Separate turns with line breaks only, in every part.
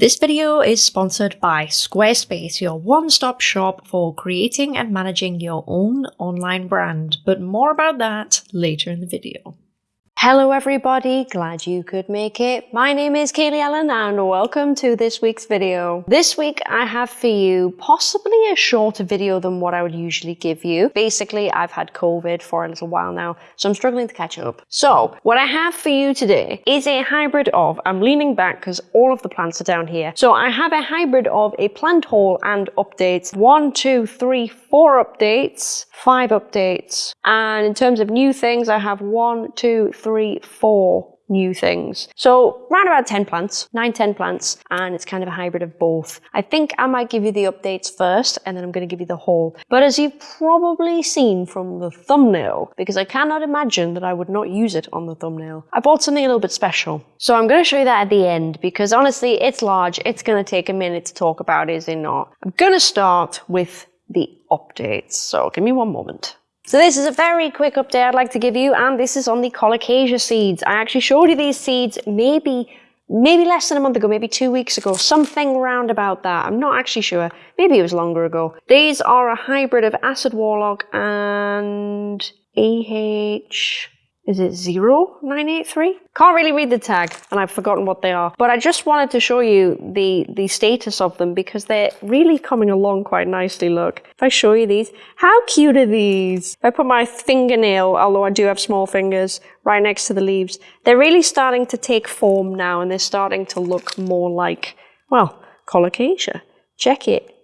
This video is sponsored by Squarespace, your one-stop shop for creating and managing your own online brand, but more about that later in the video.
Hello everybody, glad you could make it. My name is Kaylee Ellen and welcome to this week's video. This week I have for you possibly a shorter video than what I would usually give you. Basically, I've had COVID for a little while now, so I'm struggling to catch up. So, what I have for you today is a hybrid of, I'm leaning back because all of the plants are down here. So I have a hybrid of a plant haul and updates. One, two, three, four updates, five updates. And in terms of new things, I have one, two, three, three, four new things. So around about 10 plants, 9, 10 plants, and it's kind of a hybrid of both. I think I might give you the updates first, and then I'm going to give you the haul. But as you've probably seen from the thumbnail, because I cannot imagine that I would not use it on the thumbnail, I bought something a little bit special. So I'm going to show you that at the end, because honestly, it's large. It's going to take a minute to talk about, is it not? I'm going to start with the updates. So give me one moment. So this is a very quick update I'd like to give you, and this is on the colocasia seeds. I actually showed you these seeds maybe maybe less than a month ago, maybe two weeks ago, something round about that. I'm not actually sure. Maybe it was longer ago. These are a hybrid of Acid Warlock and AH is it 0983? Can't really read the tag and I've forgotten what they are. But I just wanted to show you the, the status of them because they're really coming along quite nicely, look. If I show you these, how cute are these? If I put my fingernail, although I do have small fingers, right next to the leaves, they're really starting to take form now and they're starting to look more like, well, colocasia. Check it.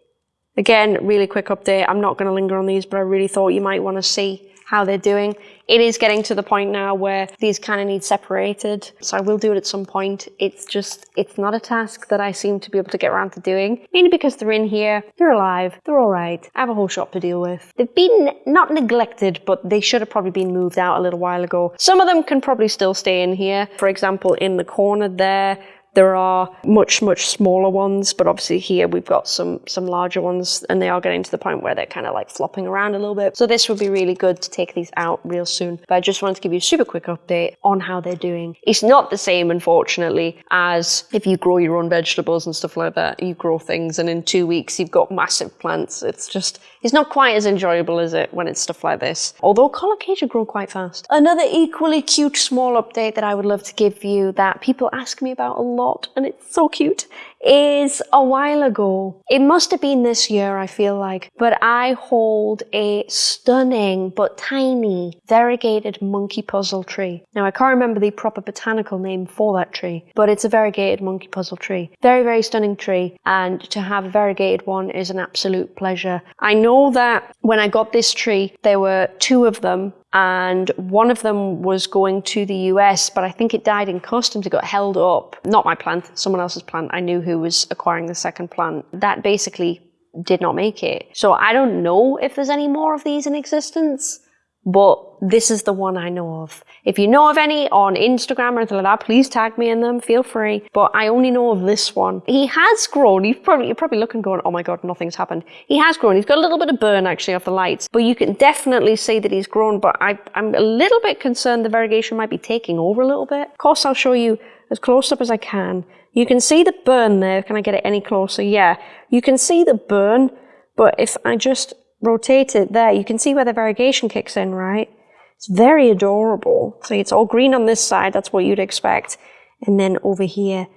Again, really quick update. I'm not going to linger on these, but I really thought you might want to see how they're doing. It is getting to the point now where these kind of need separated. So I will do it at some point. It's just, it's not a task that I seem to be able to get around to doing. Mainly because they're in here, they're alive, they're all right. I have a whole shop to deal with. They've been not neglected, but they should have probably been moved out a little while ago. Some of them can probably still stay in here. For example, in the corner there, there are much, much smaller ones, but obviously here we've got some, some larger ones and they are getting to the point where they're kind of like flopping around a little bit. So this would be really good to take these out real soon. But I just wanted to give you a super quick update on how they're doing. It's not the same, unfortunately, as if you grow your own vegetables and stuff like that. You grow things and in two weeks you've got massive plants. It's just, it's not quite as enjoyable as it when it's stuff like this. Although colocasia grow quite fast. Another equally cute small update that I would love to give you that people ask me about a lot and it's so cute is a while ago. It must have been this year, I feel like, but I hold a stunning but tiny variegated monkey puzzle tree. Now, I can't remember the proper botanical name for that tree, but it's a variegated monkey puzzle tree. Very, very stunning tree, and to have a variegated one is an absolute pleasure. I know that when I got this tree, there were two of them and one of them was going to the US, but I think it died in customs. It got held up. Not my plant, someone else's plant. I knew who was acquiring the second plant. That basically did not make it. So I don't know if there's any more of these in existence but this is the one I know of. If you know of any on Instagram or anything like that, please tag me in them, feel free. But I only know of this one. He has grown, He's probably, you're probably looking going, oh my god, nothing's happened. He has grown, he's got a little bit of burn actually off the lights, but you can definitely see that he's grown, but I, I'm a little bit concerned the variegation might be taking over a little bit. Of course, I'll show you as close up as I can. You can see the burn there, can I get it any closer? Yeah, you can see the burn, but if I just rotate it there, you can see where the variegation kicks in, right? It's very adorable. See, it's all green on this side, that's what you'd expect. And then over here,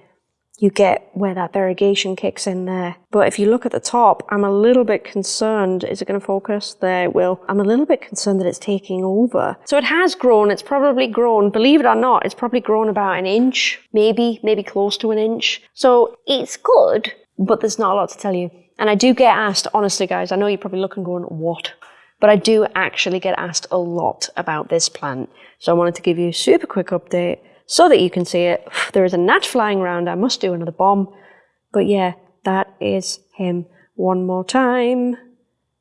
you get where that variegation kicks in there. But if you look at the top, I'm a little bit concerned. Is it going to focus? There it will. I'm a little bit concerned that it's taking over. So it has grown. It's probably grown, believe it or not, it's probably grown about an inch, maybe, maybe close to an inch. So it's good, but there's not a lot to tell you. And I do get asked, honestly, guys, I know you're probably looking going, what? But I do actually get asked a lot about this plant. So I wanted to give you a super quick update so that you can see it. There is a gnat flying around. I must do another bomb. But yeah, that is him. One more time.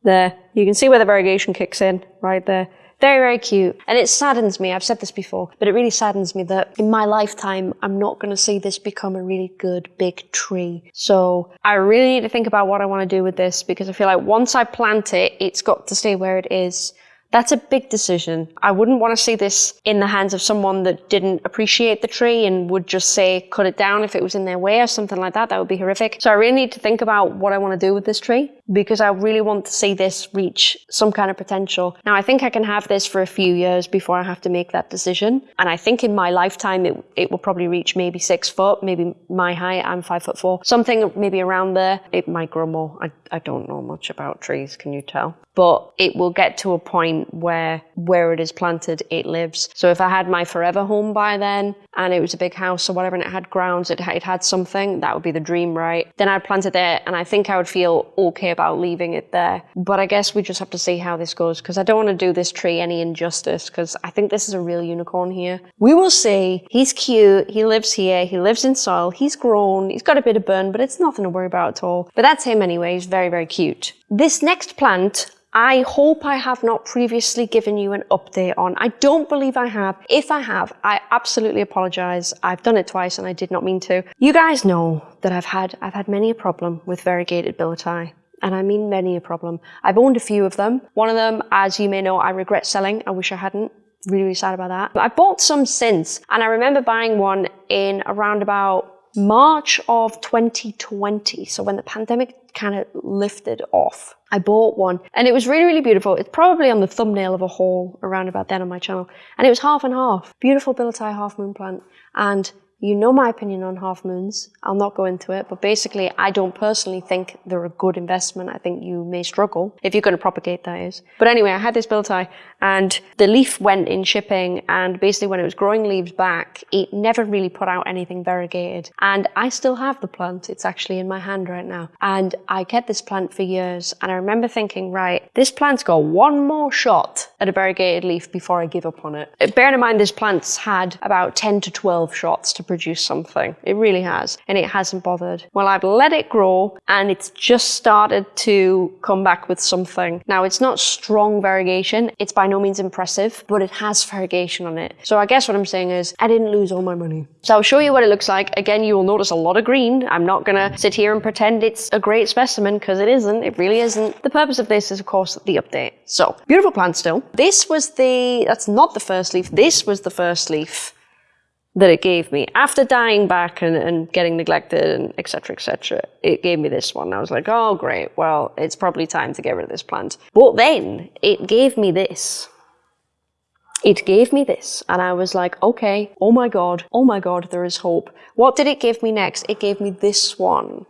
There. You can see where the variegation kicks in, right there. Very, very cute. And it saddens me, I've said this before, but it really saddens me that in my lifetime, I'm not going to see this become a really good big tree. So I really need to think about what I want to do with this because I feel like once I plant it, it's got to stay where it is. That's a big decision. I wouldn't want to see this in the hands of someone that didn't appreciate the tree and would just say cut it down if it was in their way or something like that. That would be horrific. So I really need to think about what I want to do with this tree because I really want to see this reach some kind of potential. Now I think I can have this for a few years before I have to make that decision. And I think in my lifetime it, it will probably reach maybe six foot, maybe my height, I'm five foot four, something maybe around there. It might grow more. I, I don't know much about trees, can you tell? But it will get to a point where where it is planted, it lives. So if I had my forever home by then and it was a big house or whatever and it had grounds, it, it had something, that would be the dream, right? Then I'd plant it there and I think I would feel okay about leaving it there. But I guess we just have to see how this goes because I don't want to do this tree any injustice because I think this is a real unicorn here. We will see. He's cute. He lives here. He lives in soil. He's grown. He's got a bit of burn, but it's nothing to worry about at all. But that's him anyway. He's very, very cute. This next plant I hope I have not previously given you an update on. I don't believe I have. If I have, I absolutely apologize. I've done it twice and I did not mean to. You guys know that I've had I've had many a problem with variegated billietiae. And I mean many a problem. I've owned a few of them. One of them, as you may know, I regret selling. I wish I hadn't. Really, really sad about that. But I bought some since, and I remember buying one in around about March of 2020. So when the pandemic kind of lifted off. I bought one and it was really, really beautiful. It's probably on the thumbnail of a haul around about then on my channel. And it was half and half. Beautiful billietiae half moon plant. And you know my opinion on half moons. I'll not go into it, but basically I don't personally think they're a good investment. I think you may struggle if you're going to propagate that is. But anyway, I had this billietiae and the leaf went in shipping and basically when it was growing leaves back, it never really put out anything variegated. And I still have the plant. It's actually in my hand right now. And I kept this plant for years and I remember thinking, right, this plant's got one more shot at a variegated leaf before I give up on it. Bearing in mind this plant's had about 10 to 12 shots to produce something. It really has. And it hasn't bothered. Well, I've let it grow and it's just started to come back with something. Now, it's not strong variegation. It's by no means impressive, but it has variegation on it. So I guess what I'm saying is I didn't lose all my money. So I'll show you what it looks like. Again, you will notice a lot of green. I'm not going to sit here and pretend it's a great specimen because it isn't. It really isn't. The purpose of this is, of course, the update. So beautiful plant still. This was the, that's not the first leaf. This was the first leaf that it gave me. After dying back and, and getting neglected and etc etc it gave me this one. I was like oh great. Well it's probably time to get rid of this plant. But then it gave me this. It gave me this. And i was like okay oh my god oh my god there is hope. What did it give me next? It gave me this one.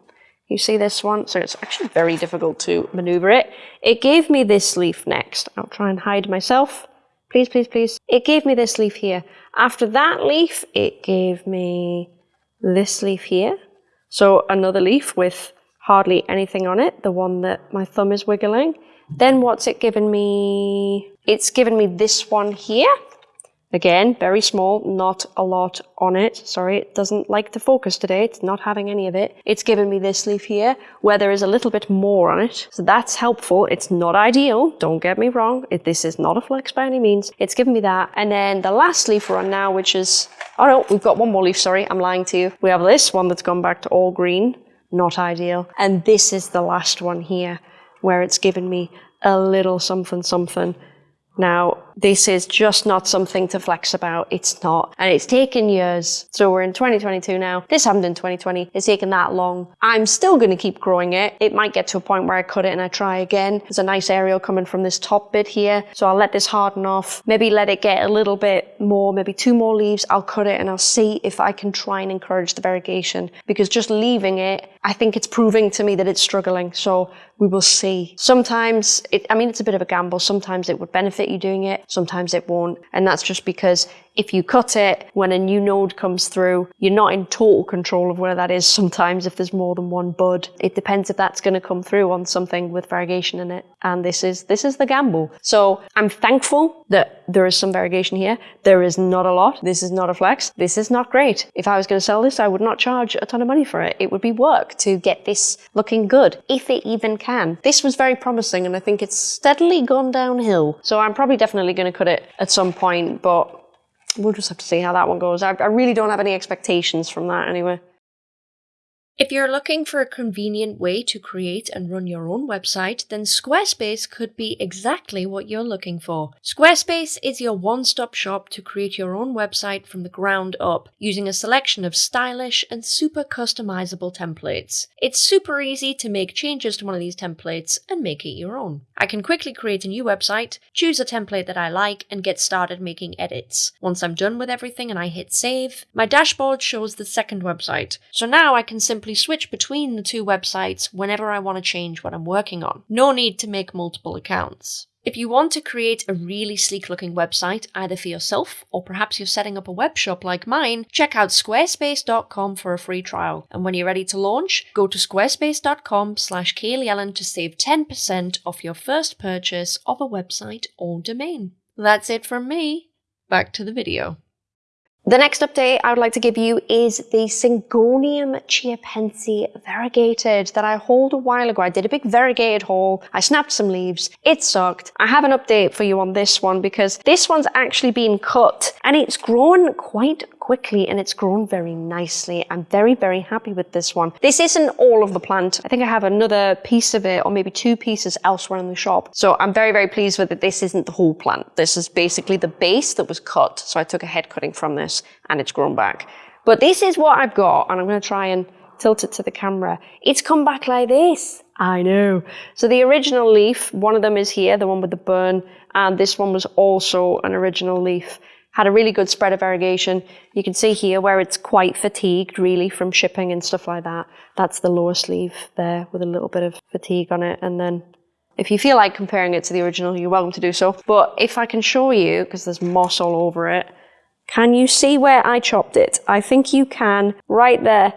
You see this one? So it's actually very difficult to maneuver it. It gave me this leaf next. I'll try and hide myself please please please it gave me this leaf here after that leaf, it gave me this leaf here. So another leaf with hardly anything on it, the one that my thumb is wiggling. Then what's it given me? It's given me this one here. Again, very small, not a lot on it. Sorry, it doesn't like to focus today. It's not having any of it. It's given me this leaf here where there is a little bit more on it. So that's helpful. It's not ideal. Don't get me wrong. It, this is not a flex by any means. It's given me that. And then the last leaf we're on now, which is, oh no, we've got one more leaf. Sorry, I'm lying to you. We have this one that's gone back to all green. Not ideal. And this is the last one here where it's given me a little something something now, this is just not something to flex about. It's not. And it's taken years. So we're in 2022 now. This happened in 2020. It's taken that long. I'm still going to keep growing it. It might get to a point where I cut it and I try again. There's a nice aerial coming from this top bit here. So I'll let this harden off. Maybe let it get a little bit more, maybe two more leaves. I'll cut it and I'll see if I can try and encourage the variegation. Because just leaving it, I think it's proving to me that it's struggling. So we will see. Sometimes, it, I mean, it's a bit of a gamble. Sometimes it would benefit you doing it, sometimes it won't. And that's just because if you cut it when a new node comes through, you're not in total control of where that is sometimes if there's more than one bud. It depends if that's going to come through on something with variegation in it. And this is this is the gamble. So I'm thankful that there is some variegation here. There is not a lot. This is not a flex. This is not great. If I was going to sell this, I would not charge a ton of money for it. It would be work to get this looking good, if it even can. This was very promising and I think it's steadily gone downhill. So I'm probably definitely going to cut it at some point, but we'll just have to see how that one goes. I, I really don't have any expectations from that anyway.
If you're looking for a convenient way to create and run your own website, then Squarespace could be exactly what you're looking for. Squarespace is your one stop shop to create your own website from the ground up using a selection of stylish and super customizable templates. It's super easy to make changes to one of these templates and make it your own. I can quickly create a new website, choose a template that I like, and get started making edits. Once I'm done with everything and I hit save, my dashboard shows the second website. So now I can simply simply switch between the two websites whenever I want to change what I'm working on. No need to make multiple accounts. If you want to create a really sleek looking website, either for yourself or perhaps you're setting up a web shop like mine, check out squarespace.com for a free trial. And when you're ready to launch, go to squarespace.com slash Ellen to save 10% off your first purchase of a website or domain. That's it from me. Back to the video.
The next update I would like to give you is the Syngonium chiapense variegated that I hauled a while ago. I did a big variegated haul. I snapped some leaves. It sucked. I have an update for you on this one because this one's actually been cut and it's grown quite quickly and it's grown very nicely. I'm very, very happy with this one. This isn't all of the plant. I think I have another piece of it or maybe two pieces elsewhere in the shop. So I'm very, very pleased with it. This isn't the whole plant. This is basically the base that was cut. So I took a head cutting from this and it's grown back. But this is what I've got and I'm going to try and tilt it to the camera. It's come back like this. I know. So the original leaf, one of them is here, the one with the burn, and this one was also an original leaf had a really good spread of variegation. You can see here where it's quite fatigued really from shipping and stuff like that. That's the lower sleeve there with a little bit of fatigue on it. And then if you feel like comparing it to the original, you're welcome to do so. But if I can show you, because there's moss all over it, can you see where I chopped it? I think you can right there.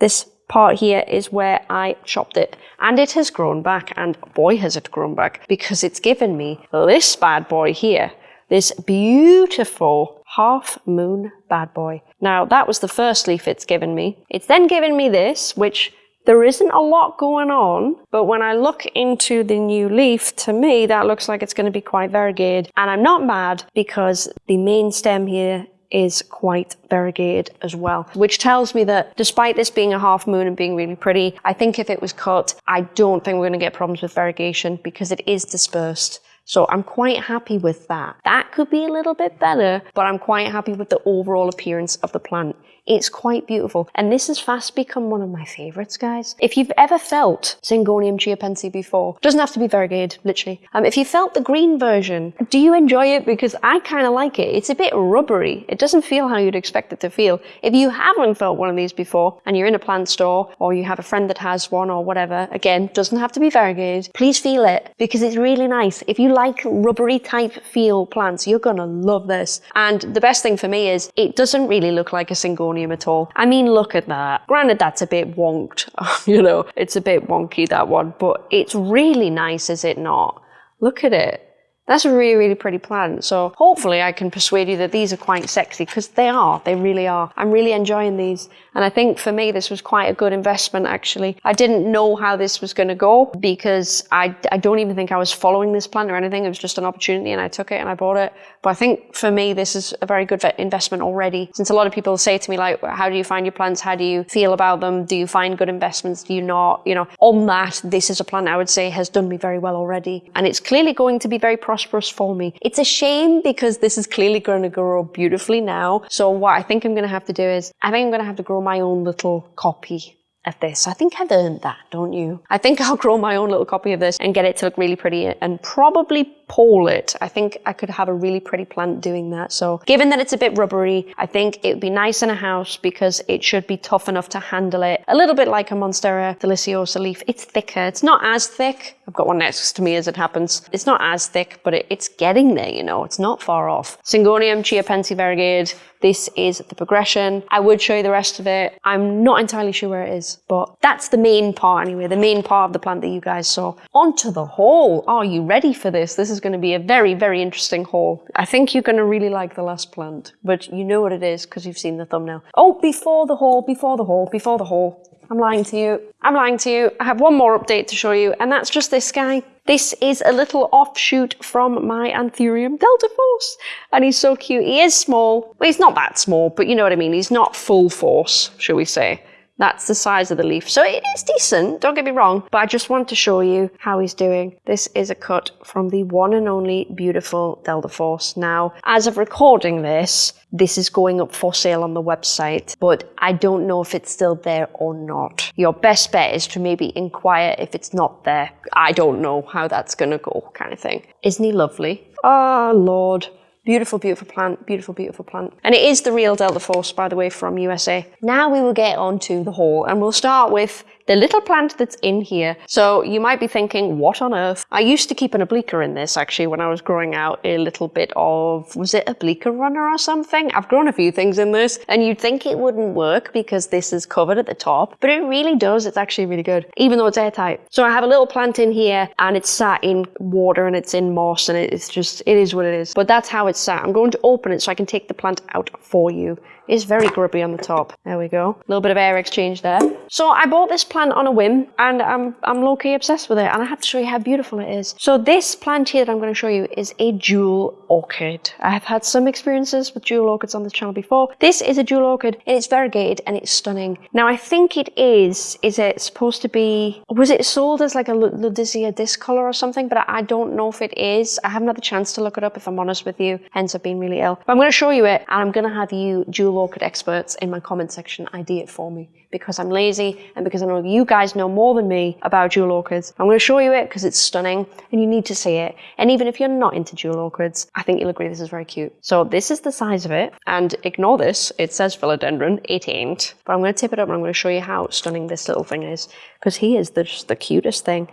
This part here is where I chopped it and it has grown back and boy has it grown back because it's given me this bad boy here this beautiful half moon bad boy. Now that was the first leaf it's given me. It's then given me this, which there isn't a lot going on, but when I look into the new leaf, to me, that looks like it's going to be quite variegated. And I'm not mad because the main stem here is quite variegated as well, which tells me that despite this being a half moon and being really pretty, I think if it was cut, I don't think we're going to get problems with variegation because it is dispersed. So I'm quite happy with that. That could be a little bit better, but I'm quite happy with the overall appearance of the plant. It's quite beautiful. And this has fast become one of my favorites, guys. If you've ever felt Syngonium chiapense before, doesn't have to be variegated, literally. Um, if you felt the green version, do you enjoy it? Because I kind of like it. It's a bit rubbery. It doesn't feel how you'd expect it to feel. If you haven't felt one of these before and you're in a plant store or you have a friend that has one or whatever, again, doesn't have to be variegated, please feel it because it's really nice. If you like rubbery type feel plants, you're gonna love this. And the best thing for me is it doesn't really look like a Syngonium at all. I mean, look at that. Granted, that's a bit wonked, you know, it's a bit wonky, that one, but it's really nice, is it not? Look at it. That's a really, really pretty plant. So hopefully I can persuade you that these are quite sexy because they are, they really are. I'm really enjoying these. And I think for me, this was quite a good investment actually. I didn't know how this was going to go because I, I don't even think I was following this plan or anything. It was just an opportunity and I took it and I bought it. But I think for me, this is a very good investment already. Since a lot of people say to me like, how do you find your plants? How do you feel about them? Do you find good investments? Do you not? You know, on that, this is a plant I would say has done me very well already. And it's clearly going to be very prosperous prosperous for me. It's a shame because this is clearly going to grow beautifully now. So what I think I'm going to have to do is, I think I'm going to have to grow my own little copy of this. I think I've earned that, don't you? I think I'll grow my own little copy of this and get it to look really pretty and probably pole it. I think I could have a really pretty plant doing that. So given that it's a bit rubbery, I think it would be nice in a house because it should be tough enough to handle it. A little bit like a Monstera deliciosa leaf. It's thicker. It's not as thick. I've got one next to me as it happens. It's not as thick, but it, it's getting there, you know. It's not far off. Syngonium chiapense variegated. This is the progression. I would show you the rest of it. I'm not entirely sure where it is, but that's the main part anyway, the main part of the plant that you guys saw. Onto the haul. Are you ready for this? This is going to be a very, very interesting haul. I think you're going to really like the last plant, but you know what it is because you've seen the thumbnail. Oh, before the haul, before the haul, before the haul. I'm lying to you. I'm lying to you. I have one more update to show you, and that's just this guy. This is a little offshoot from my Anthurium Delta Force, and he's so cute. He is small. Well, he's not that small, but you know what I mean. He's not full force, shall we say. That's the size of the leaf. So it is decent, don't get me wrong, but I just want to show you how he's doing. This is a cut from the one and only beautiful Delta-Force. Now, as of recording this, this is going up for sale on the website, but I don't know if it's still there or not. Your best bet is to maybe inquire if it's not there. I don't know how that's gonna go, kind of thing. Isn't he lovely? Oh, Lord. Beautiful, beautiful plant, beautiful, beautiful plant. And it is the real Delta-Force, by the way, from USA. Now we will get on to the haul and we'll start with the little plant that's in here. So you might be thinking, what on earth? I used to keep an obliqua in this actually when I was growing out a little bit of, was it obliqua runner or something? I've grown a few things in this and you'd think it wouldn't work because this is covered at the top, but it really does. It's actually really good, even though it's airtight. So I have a little plant in here and it's sat in water and it's in moss and it's just, it is what it is. But that's how it's sat. I'm going to open it so I can take the plant out for you is very grubby on the top. There we go. A little bit of air exchange there. So I bought this plant on a whim and I'm, I'm low-key obsessed with it and I have to show you how beautiful it is. So this plant here that I'm going to show you is a jewel orchid. I have had some experiences with jewel orchids on this channel before. This is a jewel orchid and it's variegated and it's stunning. Now I think it is, is it supposed to be, was it sold as like a Ludisia discolor or something? But I don't know if it is. I haven't had the chance to look it up if I'm honest with you, hence I've been really ill. But I'm going to show you it and I'm going to have you jewel orchid experts in my comment section ID it for me because I'm lazy and because I know you guys know more than me about jewel orchids. I'm going to show you it because it's stunning and you need to see it. And even if you're not into jewel orchids, I think you'll agree this is very cute. So this is the size of it and ignore this. It says philodendron. It ain't. But I'm going to tip it up and I'm going to show you how stunning this little thing is because he is the, just the cutest thing.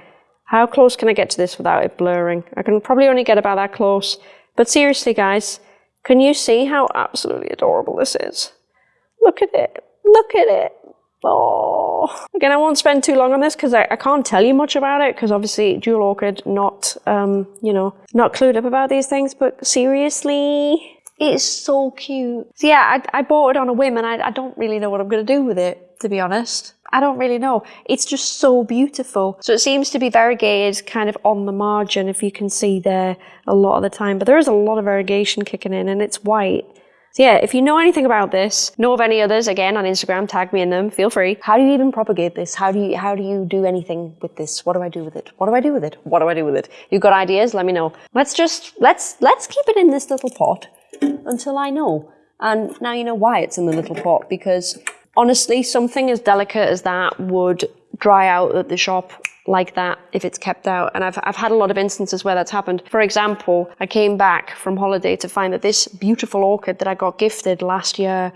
How close can I get to this without it blurring? I can probably only get about that close. But seriously, guys, can you see how absolutely adorable this is? Look at it. Look at it. Oh. Again, I won't spend too long on this because I, I, can't tell you much about it because obviously Jewel Orchid not, um, you know, not clued up about these things, but seriously, it's so cute. So yeah, I, I bought it on a whim and I, I don't really know what I'm going to do with it, to be honest. I don't really know. It's just so beautiful. So it seems to be variegated kind of on the margin, if you can see there a lot of the time. But there is a lot of variegation kicking in and it's white. So yeah, if you know anything about this, know of any others, again on Instagram, tag me in them, feel free. How do you even propagate this? How do you how do you do anything with this? What do I do with it? What do I do with it? What do I do with it? You've got ideas? Let me know. Let's just let's let's keep it in this little pot until I know. And now you know why it's in the little pot because honestly, something as delicate as that would dry out at the shop like that if it's kept out. And I've, I've had a lot of instances where that's happened. For example, I came back from holiday to find that this beautiful orchid that I got gifted last year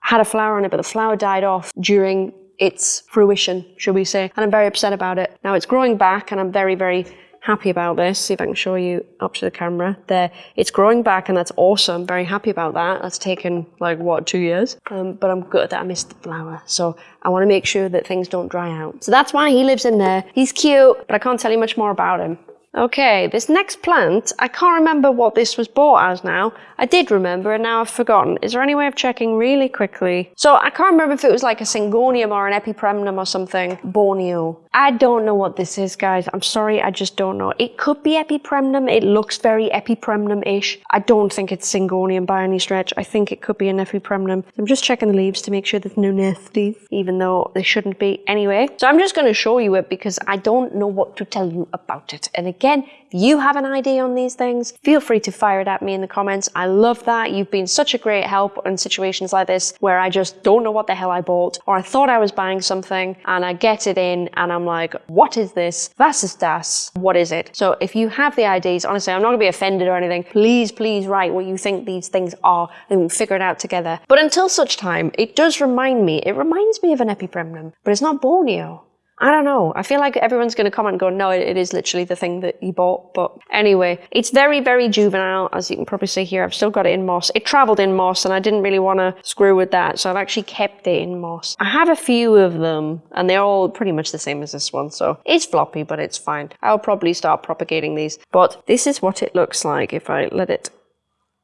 had a flower on it, but the flower died off during its fruition, should we say. And I'm very upset about it. Now it's growing back and I'm very, very happy about this. See if I can show you up to the camera. There, it's growing back and that's awesome. Very happy about that. That's taken like, what, two years? Um, but I'm good that I missed the flower. So I want to make sure that things don't dry out. So that's why he lives in there. He's cute, but I can't tell you much more about him. Okay, this next plant, I can't remember what this was bought as now. I did remember and now I've forgotten. Is there any way of checking really quickly? So I can't remember if it was like a syngonium or an epipremnum or something. Borneo. I don't know what this is, guys. I'm sorry, I just don't know. It could be epipremnum. It looks very epipremnum-ish. I don't think it's syngonium by any stretch. I think it could be an epipremnum. I'm just checking the leaves to make sure there's no nasties, even though they shouldn't be anyway. So I'm just going to show you it because I don't know what to tell you about it. And again, if you have an idea on these things, feel free to fire it at me in the comments. I love that. You've been such a great help in situations like this where I just don't know what the hell I bought or I thought I was buying something and I get it in and I'm like, what is this? Ist das? What is it? So if you have the ideas, honestly, I'm not gonna be offended or anything. Please, please write what you think these things are and we'll figure it out together. But until such time, it does remind me, it reminds me of an epipremnum, but it's not Borneo. I don't know. I feel like everyone's going to comment and go, no, it, it is literally the thing that you bought. But anyway, it's very, very juvenile, as you can probably see here. I've still got it in moss. It traveled in moss and I didn't really want to screw with that. So I've actually kept it in moss. I have a few of them and they're all pretty much the same as this one. So it's floppy, but it's fine. I'll probably start propagating these. But this is what it looks like if I let it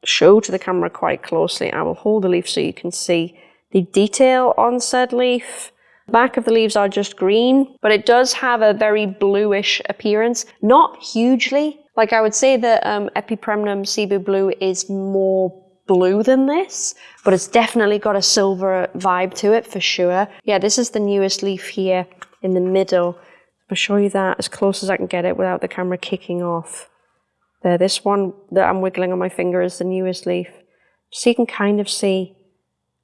show to the camera quite closely. I will hold the leaf so you can see the detail on said leaf back of the leaves are just green, but it does have a very bluish appearance. Not hugely. Like I would say that um, Epipremnum Cebu Blue is more blue than this, but it's definitely got a silver vibe to it for sure. Yeah, this is the newest leaf here in the middle. I'll show you that as close as I can get it without the camera kicking off. There, this one that I'm wiggling on my finger is the newest leaf. So you can kind of see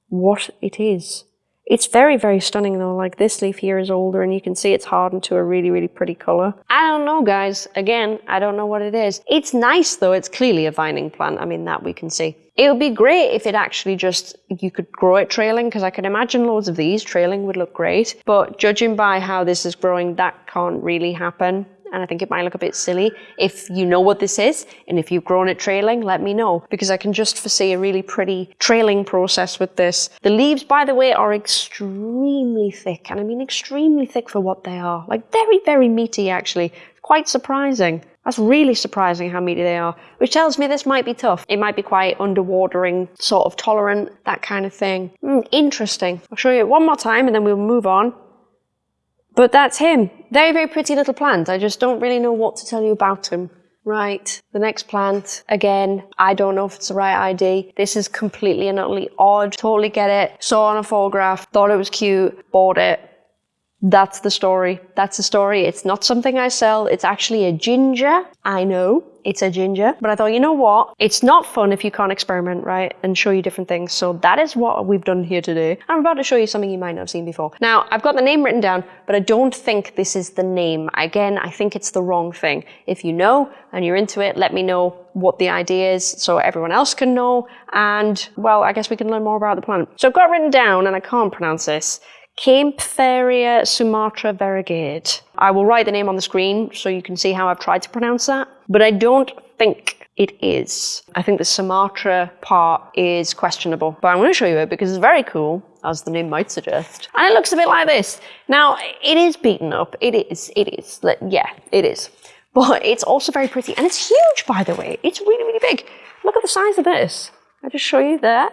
what it is. It's very, very stunning though. Like this leaf here is older and you can see it's hardened to a really, really pretty color. I don't know, guys. Again, I don't know what it is. It's nice though. It's clearly a vining plant. I mean, that we can see. It would be great if it actually just, you could grow it trailing because I can imagine loads of these trailing would look great. But judging by how this is growing, that can't really happen and I think it might look a bit silly. If you know what this is, and if you've grown it trailing, let me know, because I can just foresee a really pretty trailing process with this. The leaves, by the way, are extremely thick, and I mean extremely thick for what they are. Like very, very meaty, actually. Quite surprising. That's really surprising how meaty they are, which tells me this might be tough. It might be quite underwatering, sort of tolerant, that kind of thing. Mm, interesting. I'll show you it one more time and then we'll move on. But that's him. Very, very pretty little plant. I just don't really know what to tell you about him. Right, the next plant, again, I don't know if it's the right ID. This is completely and utterly odd. Totally get it. Saw on a photograph, thought it was cute, bought it. That's the story. That's the story. It's not something I sell. It's actually a ginger. I know it's a ginger, but I thought, you know what? It's not fun if you can't experiment, right? And show you different things. So that is what we've done here today. I'm about to show you something you might not have seen before. Now, I've got the name written down, but I don't think this is the name. Again, I think it's the wrong thing. If you know and you're into it, let me know what the idea is so everyone else can know. And well, I guess we can learn more about the plant. So I've got written down, and I can't pronounce this. Kaempferia sumatra variegate. I will write the name on the screen so you can see how I've tried to pronounce that, but I don't think it is. I think the Sumatra part is questionable, but I'm going to show you it because it's very cool, as the name might suggest. And it looks a bit like this. Now, it is beaten up. It is. It is. Yeah, it is. But it's also very pretty. And it's huge, by the way. It's really, really big. Look at the size of this. I'll just show you there.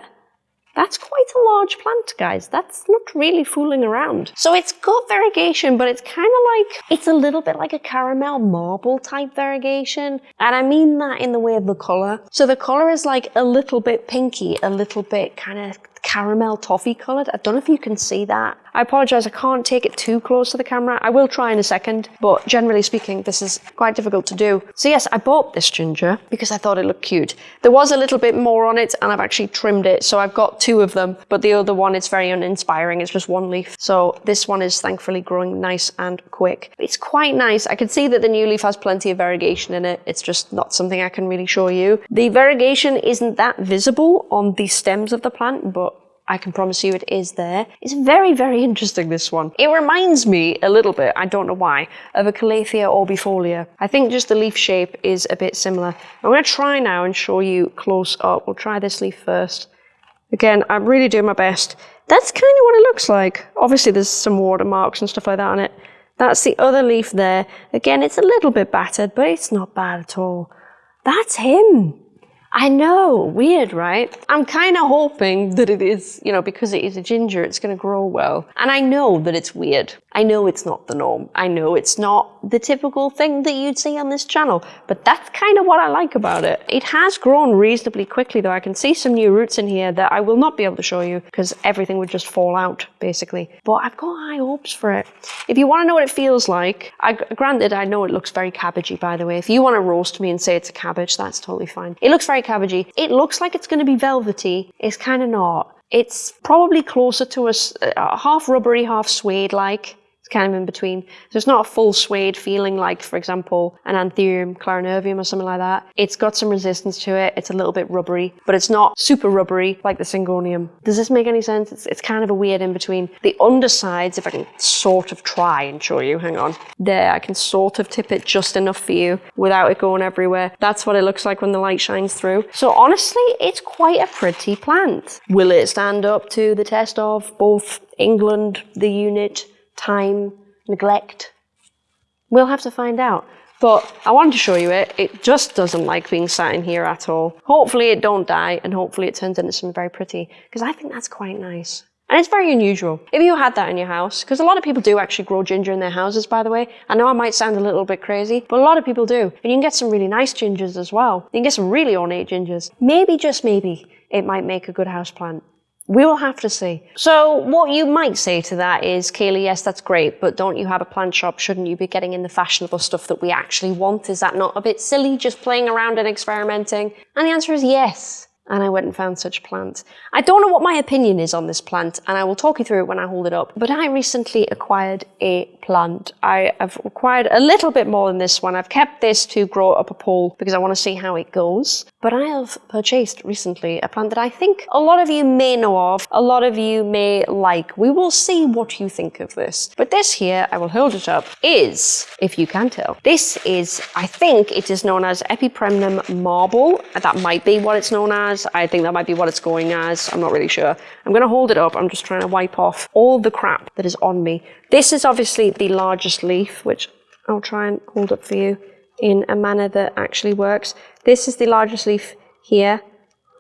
That's quite a large plant, guys. That's not really fooling around. So it's got variegation, but it's kind of like, it's a little bit like a caramel marble type variegation. And I mean that in the way of the color. So the color is like a little bit pinky, a little bit kind of caramel toffee coloured. I don't know if you can see that. I apologise, I can't take it too close to the camera. I will try in a second, but generally speaking, this is quite difficult to do. So yes, I bought this ginger because I thought it looked cute. There was a little bit more on it and I've actually trimmed it. So I've got two of them, but the other one is very uninspiring. It's just one leaf. So this one is thankfully growing nice and quick. It's quite nice. I can see that the new leaf has plenty of variegation in it. It's just not something I can really show you. The variegation isn't that visible on the stems of the plant, but I can promise you it is there. It's very, very interesting, this one. It reminds me a little bit, I don't know why, of a Calathea orbifolia. I think just the leaf shape is a bit similar. I'm going to try now and show you close up. We'll try this leaf first. Again, I'm really doing my best. That's kind of what it looks like. Obviously, there's some watermarks and stuff like that on it. That's the other leaf there. Again, it's a little bit battered, but it's not bad at all. That's him. I know, weird, right? I'm kind of hoping that it is, you know, because it is a ginger, it's going to grow well. And I know that it's weird. I know it's not the norm. I know it's not the typical thing that you'd see on this channel, but that's kind of what I like about it. It has grown reasonably quickly though. I can see some new roots in here that I will not be able to show you because everything would just fall out basically. But I've got high hopes for it. If you want to know what it feels like, I, granted I know it looks very cabbagey by the way. If you want to roast me and say it's a cabbage, that's totally fine. It looks very cabbagey. It looks like it's going to be velvety. It's kind of not. It's probably closer to a, a uh, half rubbery, half suede like kind of in between. So it's not a full suede feeling like, for example, an Anthurium clarinervium or something like that. It's got some resistance to it. It's a little bit rubbery, but it's not super rubbery like the Syngonium. Does this make any sense? It's, it's kind of a weird in between. The undersides, if I can sort of try and show you, hang on. There, I can sort of tip it just enough for you without it going everywhere. That's what it looks like when the light shines through. So honestly, it's quite a pretty plant. Will it stand up to the test of both England, the unit, time, neglect? We'll have to find out. But I wanted to show you it. It just doesn't like being sat in here at all. Hopefully it don't die and hopefully it turns into something very pretty because I think that's quite nice. And it's very unusual. If you had that in your house, because a lot of people do actually grow ginger in their houses, by the way. I know I might sound a little bit crazy, but a lot of people do. And you can get some really nice gingers as well. You can get some really ornate gingers. Maybe, just maybe, it might make a good house plant. We will have to see. So, what you might say to that is, Kaylee, yes, that's great, but don't you have a plant shop? Shouldn't you be getting in the fashionable stuff that we actually want? Is that not a bit silly just playing around and experimenting? And the answer is yes and I went and found such a plant. I don't know what my opinion is on this plant, and I will talk you through it when I hold it up. But I recently acquired a plant. I have acquired a little bit more than this one. I've kept this to grow up a pole because I want to see how it goes. But I have purchased recently a plant that I think a lot of you may know of, a lot of you may like. We will see what you think of this. But this here, I will hold it up, is, if you can tell, this is, I think it is known as Epipremnum marble. That might be what it's known as. I think that might be what it's going as. I'm not really sure. I'm going to hold it up. I'm just trying to wipe off all the crap that is on me. This is obviously the largest leaf, which I'll try and hold up for you in a manner that actually works. This is the largest leaf here.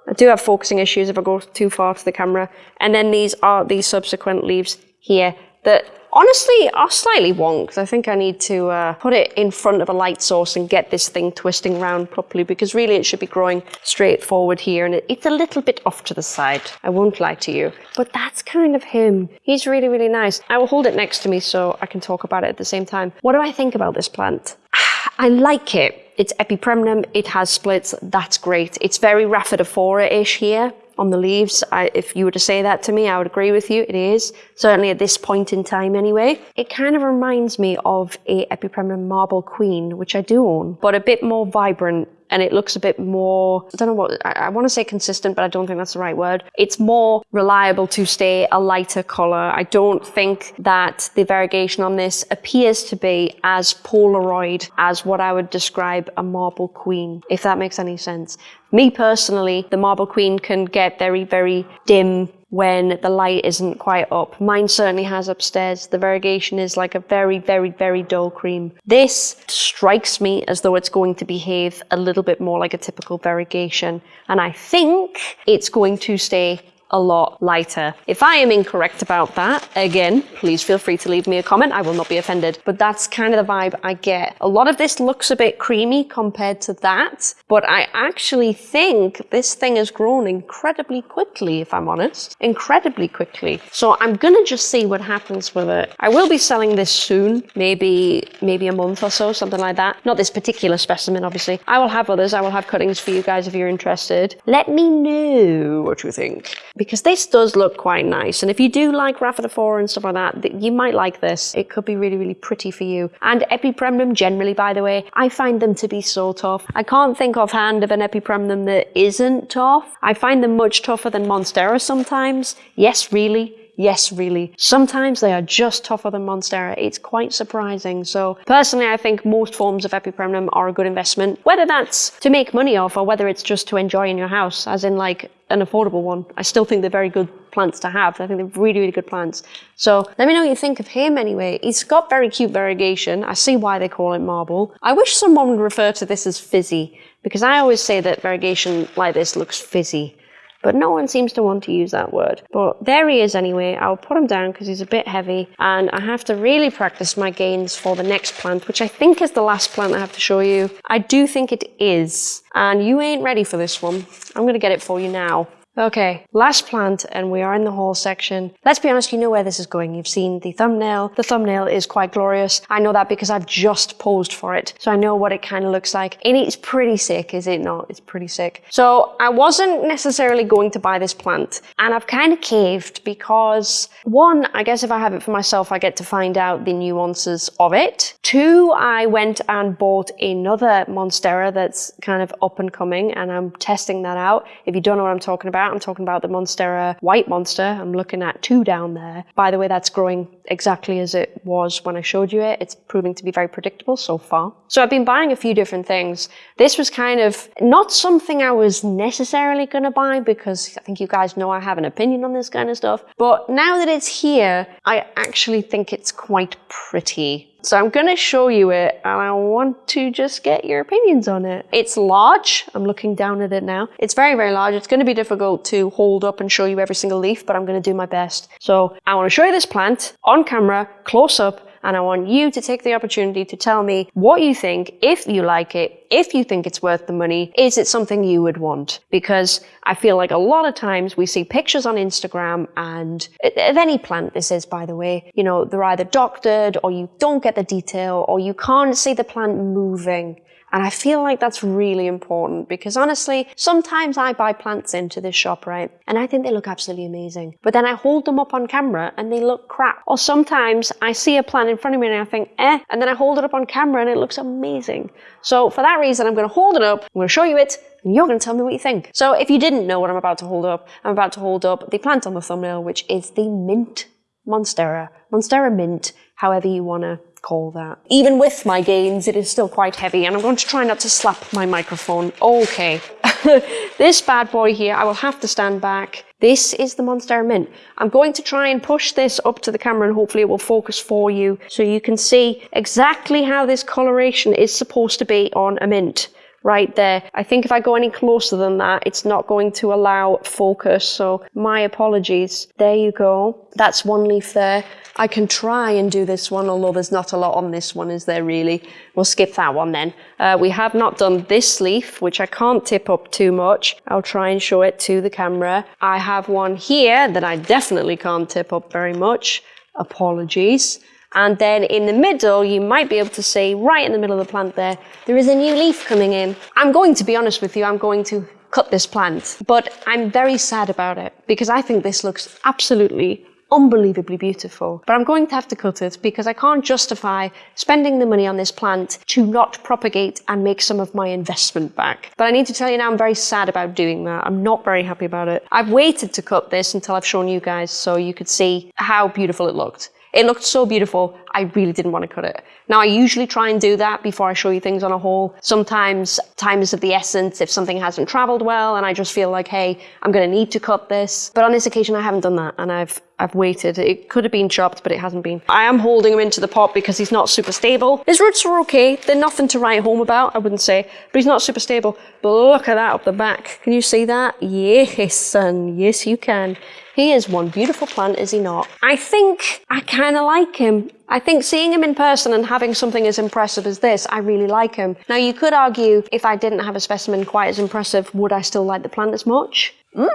I do have focusing issues if I go too far to the camera. And then these are the subsequent leaves here that honestly are slightly wonked. I think I need to uh, put it in front of a light source and get this thing twisting around properly because really it should be growing straight forward here and it, it's a little bit off to the side. I won't lie to you. But that's kind of him. He's really, really nice. I will hold it next to me so I can talk about it at the same time. What do I think about this plant? I like it. It's epipremnum, it has splits, that's great. It's very rhaphidophora-ish here on the leaves. I, if you were to say that to me, I would agree with you. It is, certainly at this point in time anyway. It kind of reminds me of a Epipremnum Marble Queen, which I do own, but a bit more vibrant and it looks a bit more, I don't know what, I, I want to say consistent, but I don't think that's the right word. It's more reliable to stay a lighter color. I don't think that the variegation on this appears to be as Polaroid as what I would describe a marble queen, if that makes any sense. Me personally, the marble queen can get very, very dim when the light isn't quite up. Mine certainly has upstairs. The variegation is like a very, very, very dull cream. This strikes me as though it's going to behave a little bit more like a typical variegation. And I think it's going to stay a lot lighter. If I am incorrect about that, again, please feel free to leave me a comment. I will not be offended. But that's kind of the vibe I get. A lot of this looks a bit creamy compared to that, but I actually think this thing has grown incredibly quickly, if I'm honest. Incredibly quickly. So I'm gonna just see what happens with it. I will be selling this soon, maybe maybe a month or so, something like that. Not this particular specimen, obviously. I will have others. I will have cuttings for you guys if you're interested. Let me know what you think because this does look quite nice. And if you do like Rhaphidophora and stuff like that, you might like this. It could be really, really pretty for you. And Epipremnum generally, by the way, I find them to be so tough. I can't think offhand of an Epipremnum that isn't tough. I find them much tougher than Monstera sometimes. Yes, really. Yes, really. Sometimes they are just tougher than Monstera. It's quite surprising. So personally, I think most forms of Epipremnum are a good investment, whether that's to make money off or whether it's just to enjoy in your house, as in like an affordable one. I still think they're very good plants to have. I think they're really, really good plants. So let me know what you think of him anyway. He's got very cute variegation. I see why they call it marble. I wish someone would refer to this as fizzy because I always say that variegation like this looks fizzy but no one seems to want to use that word. But there he is anyway. I'll put him down because he's a bit heavy and I have to really practice my gains for the next plant, which I think is the last plant I have to show you. I do think it is. And you ain't ready for this one. I'm going to get it for you now. Okay, last plant, and we are in the haul section. Let's be honest, you know where this is going. You've seen the thumbnail. The thumbnail is quite glorious. I know that because I've just posed for it, so I know what it kind of looks like. And it's pretty sick, is it not? It's pretty sick. So I wasn't necessarily going to buy this plant, and I've kind of caved because one, I guess if I have it for myself, I get to find out the nuances of it. Two, I went and bought another Monstera that's kind of up and coming, and I'm testing that out. If you don't know what I'm talking about, I'm talking about the Monstera White Monster. I'm looking at two down there. By the way, that's growing exactly as it was when I showed you it. It's proving to be very predictable so far. So I've been buying a few different things. This was kind of not something I was necessarily going to buy because I think you guys know I have an opinion on this kind of stuff. But now that it's here, I actually think it's quite pretty. So I'm going to show you it and I want to just get your opinions on it. It's large. I'm looking down at it now. It's very, very large. It's going to be difficult to hold up and show you every single leaf, but I'm going to do my best. So I want to show you this plant on camera, close up, and I want you to take the opportunity to tell me what you think, if you like it, if you think it's worth the money, is it something you would want? Because I feel like a lot of times we see pictures on Instagram and of any plant this is, by the way, you know, they're either doctored or you don't get the detail or you can't see the plant moving. And I feel like that's really important because honestly, sometimes I buy plants into this shop, right? And I think they look absolutely amazing. But then I hold them up on camera and they look crap. Or sometimes I see a plant in front of me and I think, eh, and then I hold it up on camera and it looks amazing. So for that reason, I'm going to hold it up, I'm going to show you it, and you're going to tell me what you think. So if you didn't know what I'm about to hold up, I'm about to hold up the plant on the thumbnail, which is the mint monstera. Monstera mint, however you want to call that. Even with my gains, it is still quite heavy and I'm going to try not to slap my microphone. Okay. this bad boy here, I will have to stand back. This is the Monstera Mint. I'm going to try and push this up to the camera and hopefully it will focus for you so you can see exactly how this coloration is supposed to be on a mint right there. I think if I go any closer than that, it's not going to allow focus. So my apologies. There you go. That's one leaf there. I can try and do this one, although there's not a lot on this one, is there really? We'll skip that one then. Uh, we have not done this leaf, which I can't tip up too much. I'll try and show it to the camera. I have one here that I definitely can't tip up very much. Apologies. And then in the middle, you might be able to see right in the middle of the plant there, there is a new leaf coming in. I'm going to be honest with you, I'm going to cut this plant, but I'm very sad about it because I think this looks absolutely unbelievably beautiful. But I'm going to have to cut it because I can't justify spending the money on this plant to not propagate and make some of my investment back. But I need to tell you now, I'm very sad about doing that. I'm not very happy about it. I've waited to cut this until I've shown you guys so you could see how beautiful it looked. It looked so beautiful, I really didn't want to cut it. Now, I usually try and do that before I show you things on a haul. Sometimes time is of the essence if something hasn't traveled well and I just feel like, hey, I'm going to need to cut this. But on this occasion, I haven't done that and I've I've waited. It could have been chopped, but it hasn't been. I am holding him into the pot because he's not super stable. His roots are okay. They're nothing to write home about, I wouldn't say, but he's not super stable. But look at that up the back. Can you see that? Yes, son. Yes, you can. He is one beautiful plant, is he not? I think I kind of like him. I think seeing him in person and having something as impressive as this, I really like him. Now, you could argue if I didn't have a specimen quite as impressive, would I still like the plant as much? Mm,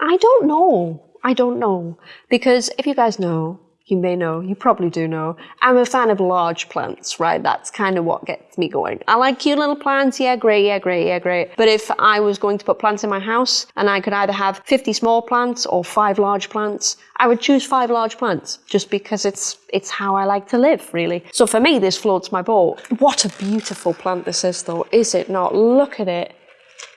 I don't know. I don't know. Because if you guys know, you may know, you probably do know, I'm a fan of large plants, right? That's kind of what gets me going. I like cute little plants, yeah, great, yeah, great, yeah, great. But if I was going to put plants in my house and I could either have 50 small plants or five large plants, I would choose five large plants just because it's it's how I like to live, really. So for me, this floats my boat. What a beautiful plant this is, though, is it not? Look at it.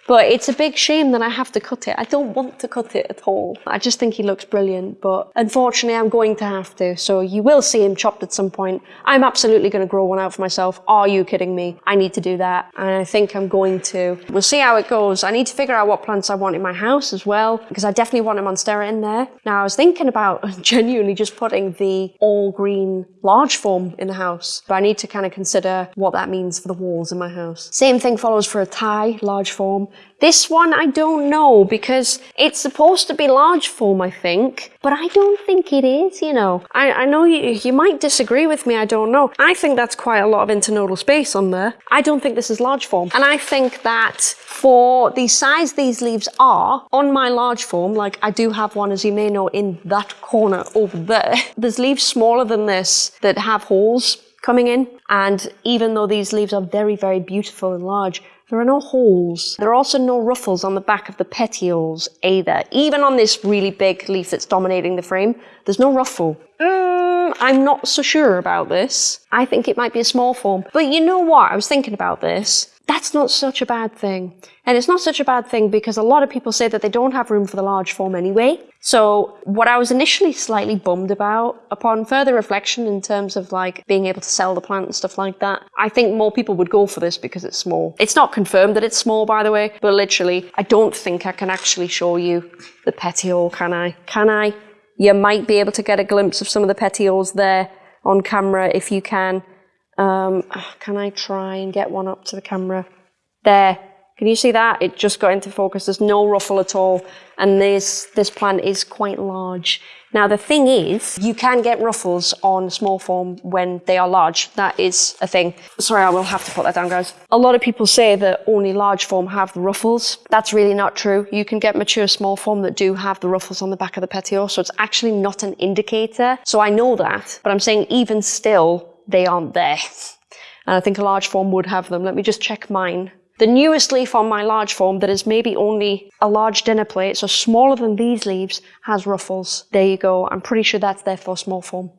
But it's a big shame that I have to cut it. I don't want to cut it at all. I just think he looks brilliant, but unfortunately I'm going to have to. So you will see him chopped at some point. I'm absolutely going to grow one out for myself. Are you kidding me? I need to do that. And I think I'm going to. We'll see how it goes. I need to figure out what plants I want in my house as well, because I definitely want a Monstera in there. Now I was thinking about genuinely just putting the all green large form in the house, but I need to kind of consider what that means for the walls in my house. Same thing follows for a Thai large form. This one I don't know because it's supposed to be large form, I think, but I don't think it is, you know. I, I know you, you might disagree with me, I don't know. I think that's quite a lot of internodal space on there. I don't think this is large form. And I think that for the size these leaves are, on my large form, like I do have one, as you may know, in that corner over there, there's leaves smaller than this that have holes coming in. And even though these leaves are very, very beautiful and large, there are no holes. There are also no ruffles on the back of the petioles either. Even on this really big leaf that's dominating the frame, there's no ruffle. Mm, I'm not so sure about this. I think it might be a small form. But you know what? I was thinking about this that's not such a bad thing. And it's not such a bad thing because a lot of people say that they don't have room for the large form anyway. So what I was initially slightly bummed about, upon further reflection in terms of like being able to sell the plant and stuff like that, I think more people would go for this because it's small. It's not confirmed that it's small, by the way, but literally, I don't think I can actually show you the petiole, can I? Can I? You might be able to get a glimpse of some of the petioles there on camera if you can. Um, can I try and get one up to the camera? There. Can you see that? It just got into focus. There's no ruffle at all. And this, this plant is quite large. Now, the thing is, you can get ruffles on small form when they are large. That is a thing. Sorry, I will have to put that down, guys. A lot of people say that only large form have the ruffles. That's really not true. You can get mature small form that do have the ruffles on the back of the petiole, so it's actually not an indicator. So I know that, but I'm saying even still, they aren't there. And I think a large form would have them. Let me just check mine. The newest leaf on my large form that is maybe only a large dinner plate, so smaller than these leaves, has ruffles. There you go. I'm pretty sure that's there for small form.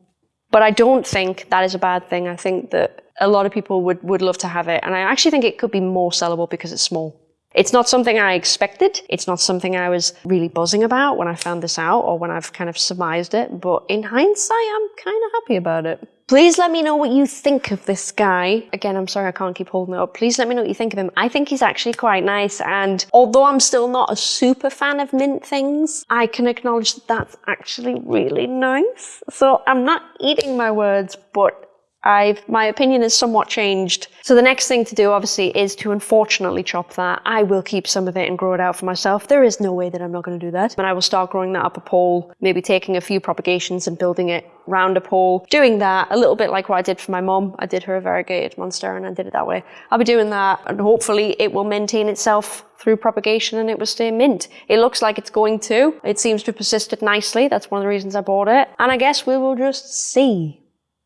But I don't think that is a bad thing. I think that a lot of people would, would love to have it. And I actually think it could be more sellable because it's small. It's not something I expected. It's not something I was really buzzing about when I found this out or when I've kind of surmised it. But in hindsight, I'm kind of happy about it. Please let me know what you think of this guy. Again, I'm sorry I can't keep holding it up. Please let me know what you think of him. I think he's actually quite nice. And although I'm still not a super fan of mint things, I can acknowledge that that's actually really nice. So I'm not eating my words, but I've, my opinion has somewhat changed. So the next thing to do, obviously, is to unfortunately chop that. I will keep some of it and grow it out for myself. There is no way that I'm not going to do that. And I will start growing that up a pole, maybe taking a few propagations and building it round a pole. Doing that a little bit like what I did for my mom. I did her a variegated monstera and I did it that way. I'll be doing that and hopefully it will maintain itself through propagation and it will stay mint. It looks like it's going to. It seems to have persisted nicely. That's one of the reasons I bought it. And I guess we will just see.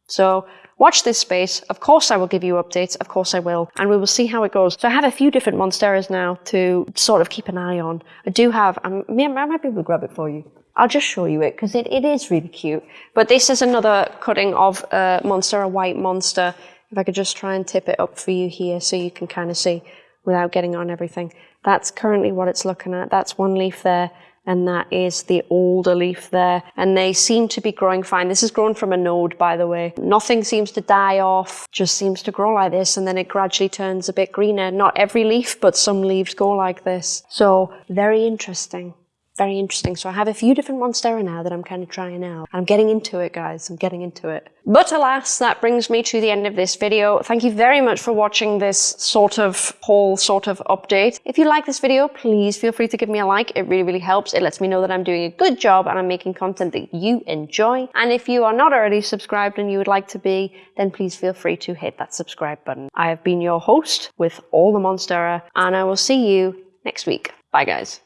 So Watch this space. Of course I will give you updates. Of course I will. And we will see how it goes. So I have a few different Monsteras now to sort of keep an eye on. I do have, um, I'm, I might be able to grab it for you. I'll just show you it because it, it is really cute. But this is another cutting of a Monstera White Monster. If I could just try and tip it up for you here so you can kind of see without getting on everything. That's currently what it's looking at. That's one leaf there and that is the older leaf there. And they seem to be growing fine. This is grown from a node, by the way. Nothing seems to die off, just seems to grow like this, and then it gradually turns a bit greener. Not every leaf, but some leaves go like this. So very interesting very interesting. So I have a few different Monstera now that I'm kind of trying out. I'm getting into it, guys. I'm getting into it. But alas, that brings me to the end of this video. Thank you very much for watching this sort of whole sort of update. If you like this video, please feel free to give me a like. It really, really helps. It lets me know that I'm doing a good job and I'm making content that you enjoy. And if you are not already subscribed and you would like to be, then please feel free to hit that subscribe button. I have been your host with all the Monstera and I will see you next week. Bye guys.